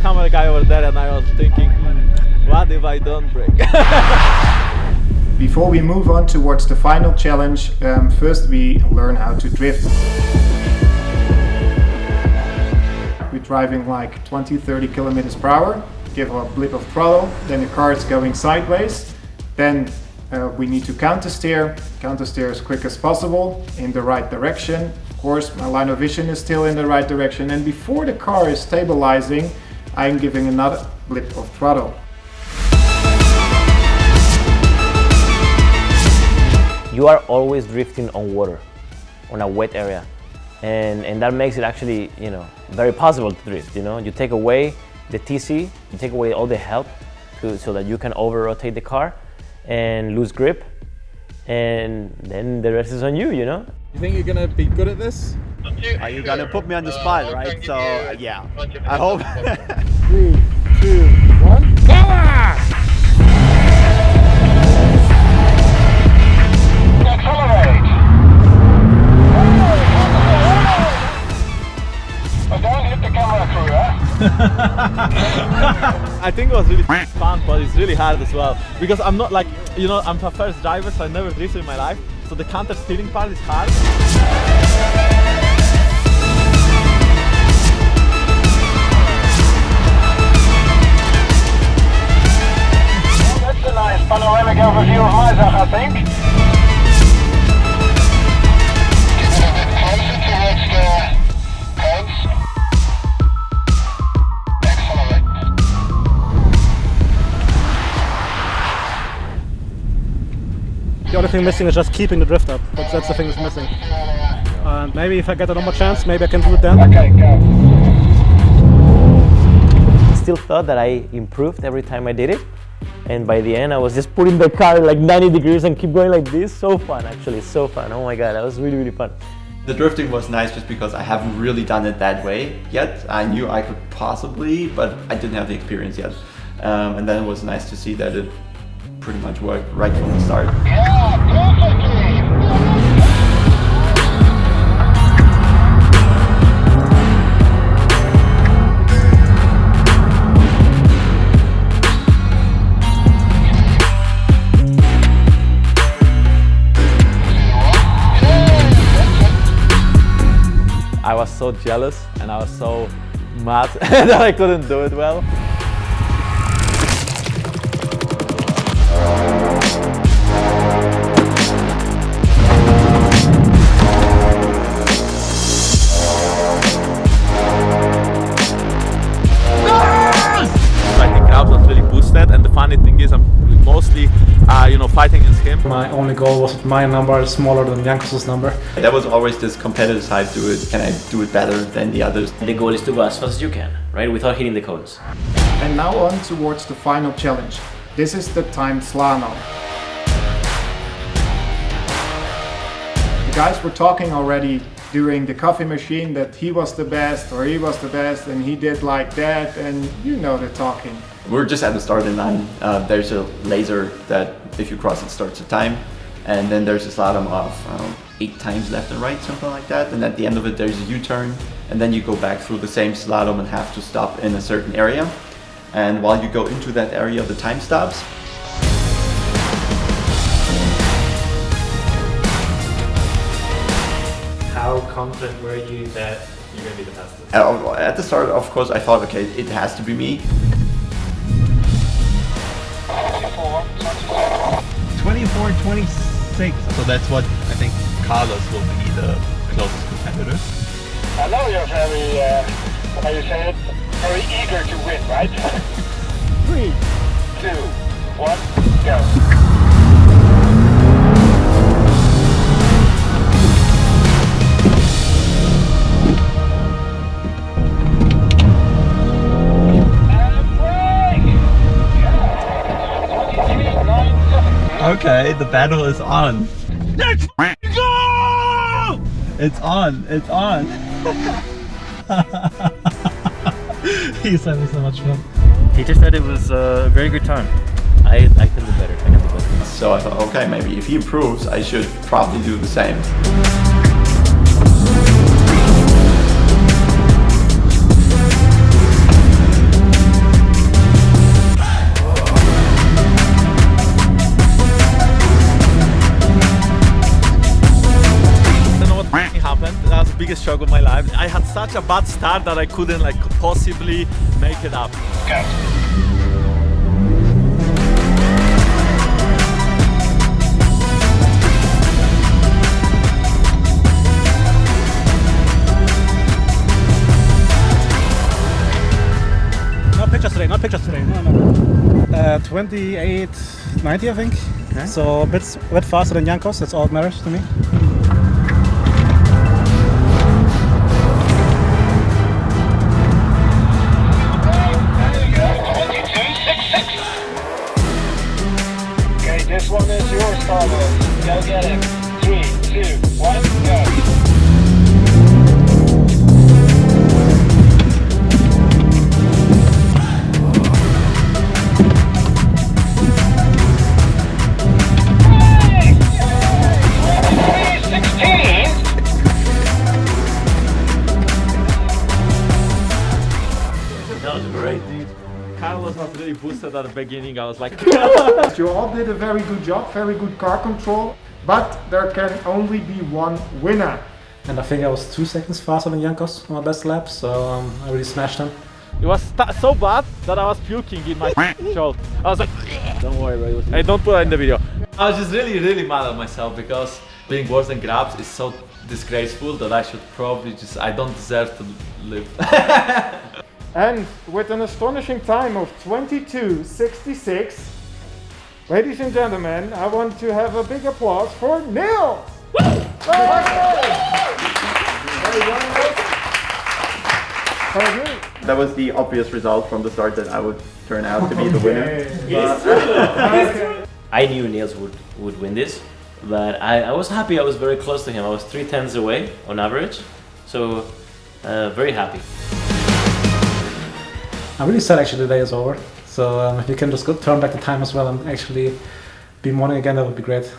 camera guy over there and I was thinking, hmm, what if I don't break? Before we move on towards the final challenge, um, first we learn how to drift. We're driving like 20-30 kilometers per hour, give a blip of throttle, then the car is going sideways, then uh, we need to counter steer, counter steer as quick as possible in the right direction. Of course, my line of vision is still in the right direction and before the car is stabilizing, I'm giving another blip of throttle. You are always drifting on water, on a wet area. And, and that makes it actually, you know, very possible to drift, you know. You take away the TC, you take away all the help to, so that you can over-rotate the car and lose grip. And then the rest is on you, you know. You think you're gonna be good at this? Are you gonna put me on the spot, uh, right? So yeah, I hope. Three, two, one, power! Accelerate! But don't hit the camera crew, huh? I think it was really fun, but it's really hard as well. Because I'm not like, you know, I'm a first driver, so I never drifted in my life. So the counter steering part is hard. Only thing missing is just keeping the drift up. That's, that's the thing that's missing. And maybe if I get another chance, maybe I can do it then. Okay, go. Still thought that I improved every time I did it. And by the end, I was just putting the car like 90 degrees and keep going like this. So fun, actually, so fun. Oh my God, that was really, really fun. The drifting was nice just because I haven't really done it that way yet. I knew I could possibly, but I didn't have the experience yet. Um, and then it was nice to see that it pretty much worked right from the start. Yeah. I was so jealous and I was so mad that I couldn't do it well. Uh, you know fighting against him. My only goal was that my number is smaller than Jankos' number. There was always this competitive side to it. Can I do it better than the others? The goal is to go as fast as you can, right? Without hitting the cones. And now on towards the final challenge. This is the timed slalom. The guys were talking already during the coffee machine that he was the best or he was the best and he did like that and you know the talking. We're just at the starting line. Uh, there's a laser that if you cross it starts a time. And then there's a slalom of um, eight times left and right, something like that. And at the end of it, there's a U-turn. And then you go back through the same slalom and have to stop in a certain area. And while you go into that area, the time stops. How confident were you that you're going to be the fastest? At the start, of course, I thought, okay, it has to be me. 24, 24, 26. So that's what I think Carlos will be the closest competitor. I know you're very, uh, how you say it, very eager to win, right? Three, two, one, go. Okay, the battle is on. Let's go! It's on. It's on. He's having so much fun. He just said it was uh, a very good time. I, I can do better. I can do better. So I thought, okay, maybe if he improves, I should probably do the same. Was the biggest shock of my life. I had such a bad start that I couldn't like possibly make it up. No pictures today, not pictures today. No, no. Uh, 28, 90, I think. So a bit, a bit faster than Jankos, that's all that matters to me. Carlos was not really boosted at the beginning. I was like, You all did a very good job, very good car control, but there can only be one winner. And I think I was two seconds faster than Jankos on my best lap, so um, I really smashed him. it was so bad that I was puking in my shoulder. I was like, don't worry, bro. it Hey, don't put it in the video. I was just really, really mad at myself because being worse than Grabbz is so disgraceful that I should probably just, I don't deserve to live. And with an astonishing time of 22.66, ladies and gentlemen, I want to have a big applause for Neil! That was the obvious result from the start that I would turn out to be the winner. I knew Niels would, would win this, but I, I was happy I was very close to him. I was three tenths away on average, so uh, very happy. I'm really sad actually the day is over. So um, if you can just go, turn back the time as well and actually be morning again, that would be great.